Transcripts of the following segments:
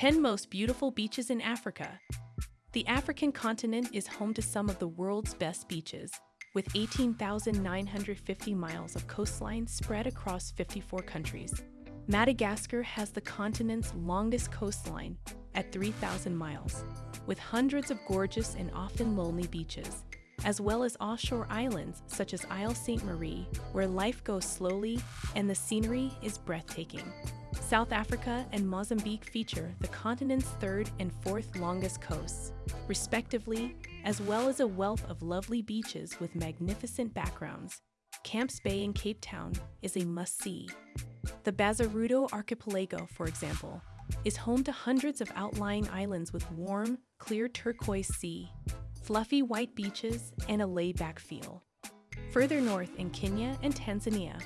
10 Most Beautiful Beaches in Africa. The African continent is home to some of the world's best beaches, with 18,950 miles of coastline spread across 54 countries. Madagascar has the continent's longest coastline at 3,000 miles, with hundreds of gorgeous and often lonely beaches, as well as offshore islands such as Isle Sainte Marie, where life goes slowly and the scenery is breathtaking. South Africa and Mozambique feature the continent's third and fourth longest coasts, respectively, as well as a wealth of lovely beaches with magnificent backgrounds. Camps Bay in Cape Town is a must-see. The Bazaruto Archipelago, for example, is home to hundreds of outlying islands with warm, clear turquoise sea, fluffy white beaches, and a laid-back feel. Further north in Kenya and Tanzania,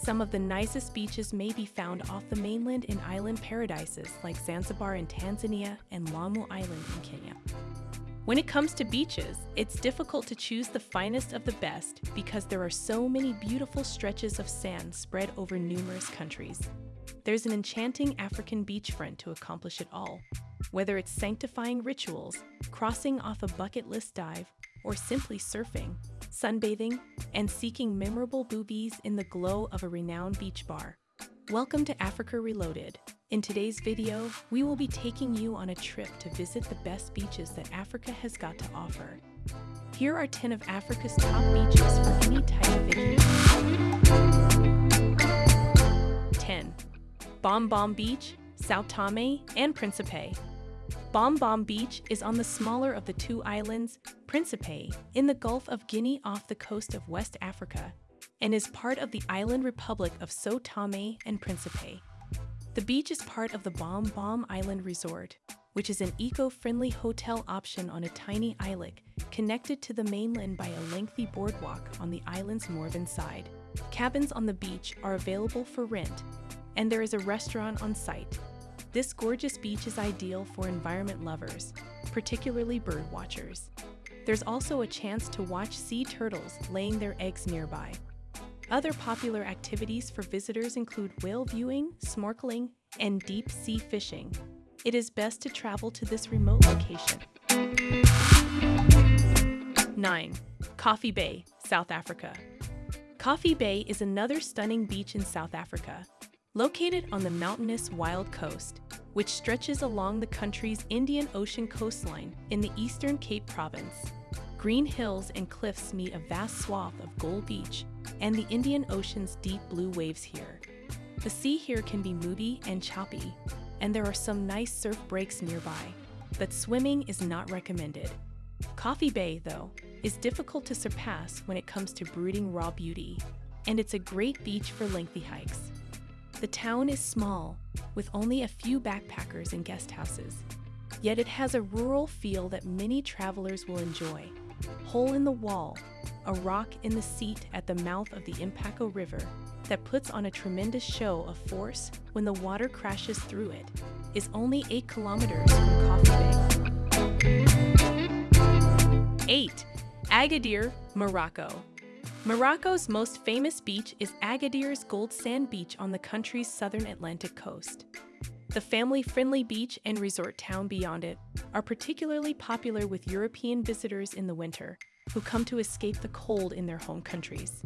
some of the nicest beaches may be found off the mainland in island paradises like Zanzibar in Tanzania and Lamu Island in Kenya. When it comes to beaches, it's difficult to choose the finest of the best because there are so many beautiful stretches of sand spread over numerous countries. There's an enchanting African beachfront to accomplish it all. Whether it's sanctifying rituals, crossing off a bucket list dive, or simply surfing, sunbathing, and seeking memorable boobies in the glow of a renowned beach bar. Welcome to Africa Reloaded. In today's video, we will be taking you on a trip to visit the best beaches that Africa has got to offer. Here are 10 of Africa's top beaches for any type of vacation. 10. Bomb Bom Beach, Sao Tome and Principe. Bom Bom Beach is on the smaller of the two islands, Principe, in the Gulf of Guinea off the coast of West Africa, and is part of the island republic of Sao Tome and Principe. The beach is part of the Bom Bom Island Resort, which is an eco-friendly hotel option on a tiny islet connected to the mainland by a lengthy boardwalk on the island's northern side. Cabins on the beach are available for rent, and there is a restaurant on site. This gorgeous beach is ideal for environment lovers, particularly bird watchers. There's also a chance to watch sea turtles laying their eggs nearby. Other popular activities for visitors include whale viewing, snorkeling, and deep sea fishing. It is best to travel to this remote location. 9. Coffee Bay, South Africa. Coffee Bay is another stunning beach in South Africa. Located on the mountainous Wild Coast, which stretches along the country's Indian Ocean coastline in the eastern Cape Province. Green hills and cliffs meet a vast swath of Gold Beach and the Indian Ocean's deep blue waves here. The sea here can be moody and choppy, and there are some nice surf breaks nearby, but swimming is not recommended. Coffee Bay, though, is difficult to surpass when it comes to brooding raw beauty, and it's a great beach for lengthy hikes. The town is small, with only a few backpackers and guest houses, yet it has a rural feel that many travelers will enjoy. Hole in the Wall, a rock in the seat at the mouth of the Impako River that puts on a tremendous show of force when the water crashes through it, is only 8 kilometers from Coffee Bay. 8. Agadir, Morocco. Morocco's most famous beach is Agadir's Gold Sand Beach on the country's southern Atlantic coast. The family-friendly beach and resort town beyond it are particularly popular with European visitors in the winter, who come to escape the cold in their home countries.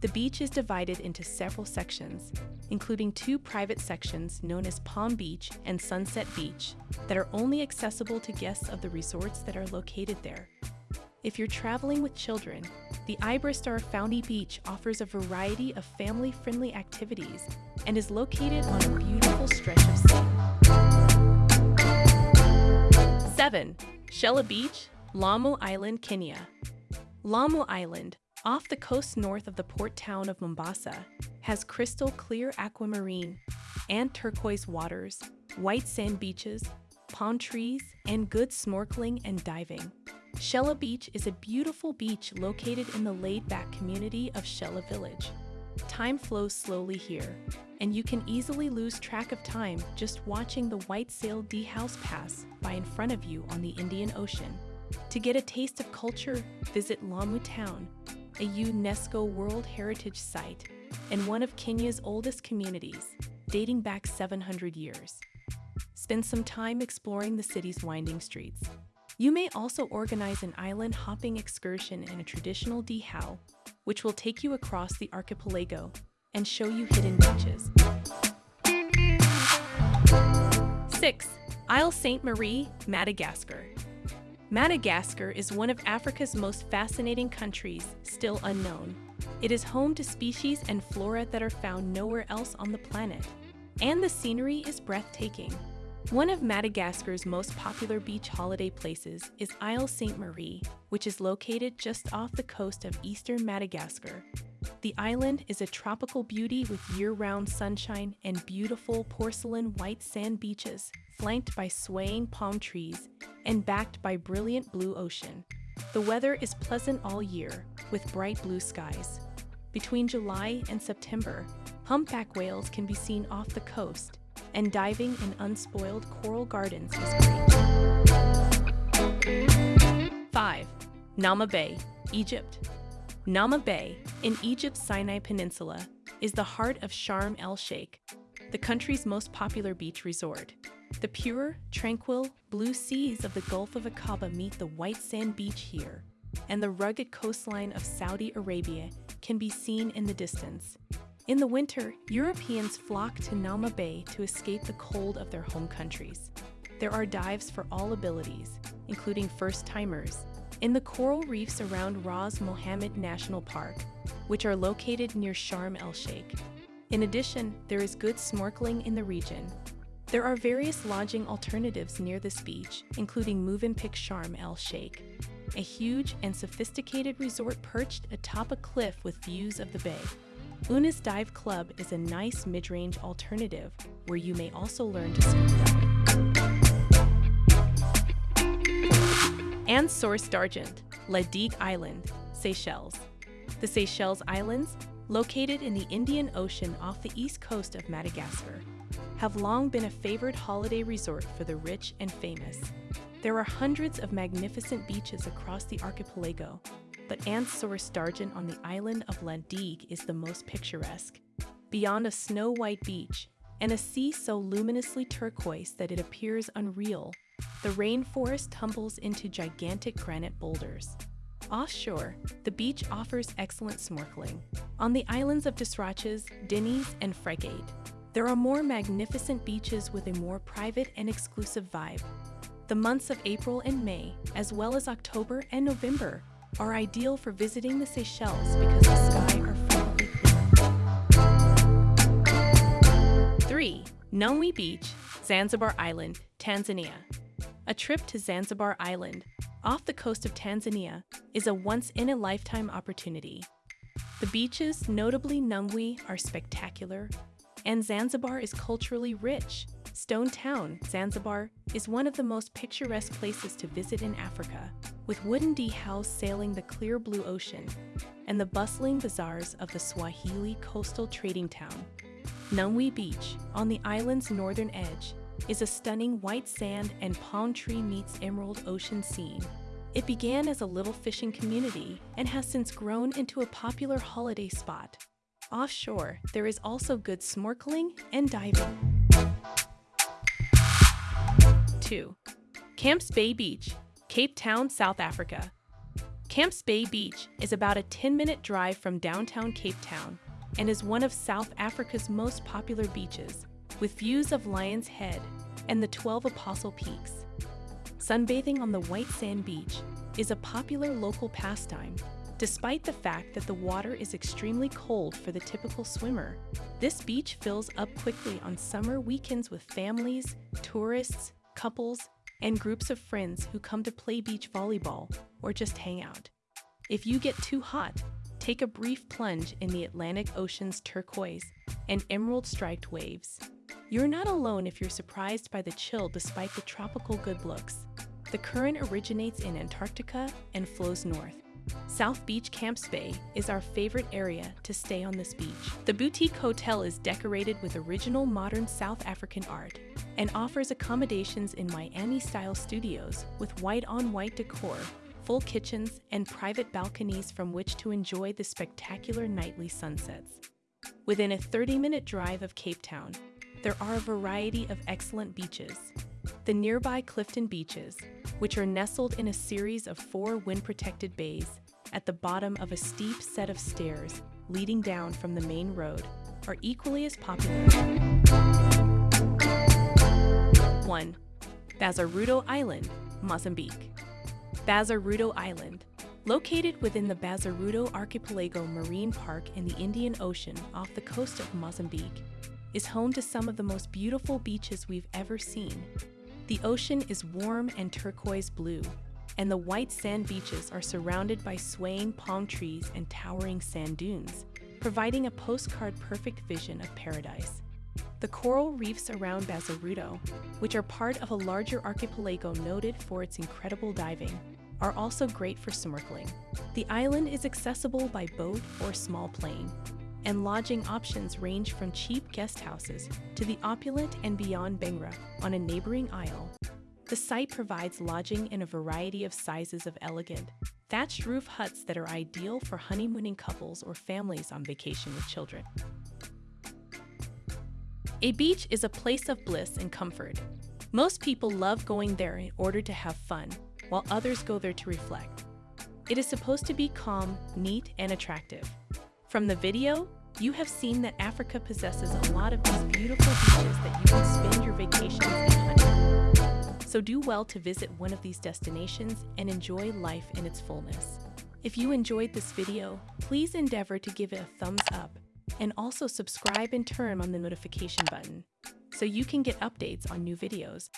The beach is divided into several sections, including two private sections known as Palm Beach and Sunset Beach, that are only accessible to guests of the resorts that are located there. If you're traveling with children, the Iberostar Founty Beach offers a variety of family-friendly activities and is located on a beautiful stretch of sea. 7. Shella Beach, Lamu Island, Kenya. Lamu Island, off the coast north of the port town of Mombasa, has crystal clear aquamarine and turquoise waters, white sand beaches, palm trees, and good snorkeling and diving. Shella Beach is a beautiful beach located in the laid-back community of Shella Village. Time flows slowly here, and you can easily lose track of time just watching the white sail dhows pass by in front of you on the Indian Ocean. To get a taste of culture, visit Lamu Town, a UNESCO World Heritage Site and one of Kenya's oldest communities, dating back 700 years. spend some time exploring the city's winding streets. You may also organize an island hopping excursion in a traditional dhow, which will take you across the archipelago and show you hidden beaches. 6. Isle Sainte Marie, Madagascar. Madagascar is one of Africa's most fascinating countries, still unknown. It is home to species and flora that are found nowhere else on the planet. And the scenery is breathtaking. One of Madagascar's most popular beach holiday places is Isle Sainte Marie, which is located just off the coast of eastern Madagascar. The island is a tropical beauty with year-round sunshine and beautiful porcelain white sand beaches, flanked by swaying palm trees and backed by brilliant blue ocean. The weather is pleasant all year, with bright blue skies. Between July and September, humpback whales can be seen off the coast, and diving in unspoiled coral gardens is great. 5. Naama Bay, Egypt. Naama Bay, in Egypt's Sinai Peninsula, is the heart of Sharm el-Sheikh, the country's most popular beach resort. The pure, tranquil, blue seas of the Gulf of Aqaba meet the white sand beach here, and the rugged coastline of Saudi Arabia can be seen in the distance. In the winter, Europeans flock to Naama Bay to escape the cold of their home countries. There are dives for all abilities, including first-timers, in the coral reefs around Ras Mohammed National Park, which are located near Sharm el-Sheikh. In addition, there is good snorkeling in the region. There are various lodging alternatives near this beach, including Movenpick Sharm el-Sheikh, a huge and sophisticated resort perched atop a cliff with views of the bay. Oonas Dive Club is a nice mid-range alternative where you may also learn to scuba dive. Anse Source D'Argent, La Digue Island, Seychelles. The Seychelles Islands, located in the Indian Ocean off the east coast of Madagascar, have long been a favored holiday resort for the rich and famous. There are hundreds of magnificent beaches across the archipelago, but Anse-Source D'Argent on the island of La is the most picturesque. Beyond a snow-white beach and a sea so luminously turquoise that it appears unreal, the rainforest tumbles into gigantic granite boulders. Offshore, the beach offers excellent snorkeling. On the islands of Desroches, Denis, and Fregate, there are more magnificent beaches with a more private and exclusive vibe. The months of April and May, as well as October and November, are ideal for visiting the Seychelles because the sky are frequently clear. 3. Nungwi Beach, Zanzibar Island, Tanzania. A trip to Zanzibar Island, off the coast of Tanzania, is a once-in-a-lifetime opportunity. The beaches, notably Nungwi, are spectacular, and Zanzibar is culturally rich. Stone Town, Zanzibar, is one of the most picturesque places to visit in Africa, with wooden dhows sailing the clear blue ocean and the bustling bazaars of the Swahili coastal trading town. Nungwi Beach, on the island's northern edge, is a stunning white sand and palm tree meets emerald ocean scene. It began as a little fishing community and has since grown into a popular holiday spot. Offshore, there is also good snorkeling and diving. 2. Camps Bay Beach, Cape Town, South Africa. Camps Bay Beach is about a 10-minute drive from downtown Cape Town and is one of South Africa's most popular beaches, with views of Lion's Head and the 12 Apostle Peaks. Sunbathing on the white sand beach is a popular local pastime, despite the fact that the water is extremely cold for the typical swimmer. This beach fills up quickly on summer weekends with families, tourists, couples, and groups of friends who come to play beach volleyball or just hang out. If you get too hot, take a brief plunge in the Atlantic Ocean's turquoise and emerald striped waves. You're not alone if you're surprised by the chill despite the tropical good looks. The current originates in Antarctica and flows north. South Beach Camps Bay is our favorite area to stay on this beach. The boutique hotel is decorated with original modern South African art and offers accommodations in Miami-style studios with white-on-white decor, full kitchens, and private balconies from which to enjoy the spectacular nightly sunsets. Within a 30-minute drive of Cape Town, there are a variety of excellent beaches. The nearby Clifton Beaches, which are nestled in a series of four wind-protected bays at the bottom of a steep set of stairs leading down from the main road, are equally as popular. 1. Bazaruto Island, Mozambique. Bazaruto Island, located within the Bazaruto Archipelago Marine Park in the Indian Ocean off the coast of Mozambique, is home to some of the most beautiful beaches we've ever seen. The ocean is warm and turquoise blue, and the white sand beaches are surrounded by swaying palm trees and towering sand dunes, providing a postcard perfect vision of paradise. The coral reefs around Bazaruto, which are part of a larger archipelago noted for its incredible diving, are also great for snorkeling. The island is accessible by boat or small plane, and lodging options range from cheap guest houses to the opulent and beyond Benguerra on a neighboring isle. The site provides lodging in a variety of sizes of elegant, thatched roof huts that are ideal for honeymooning couples or families on vacation with children. A beach is a place of bliss and comfort. Most people love going there in order to have fun, while others go there to reflect. It is supposed to be calm, neat, and attractive. From the video, you have seen that Africa possesses a lot of these beautiful beaches that you can spend your and honeymoon. So do well to visit one of these destinations and enjoy life in its fullness. If you enjoyed this video, please endeavor to give it a thumbs up and also subscribe and turn on the notification button so you can get updates on new videos.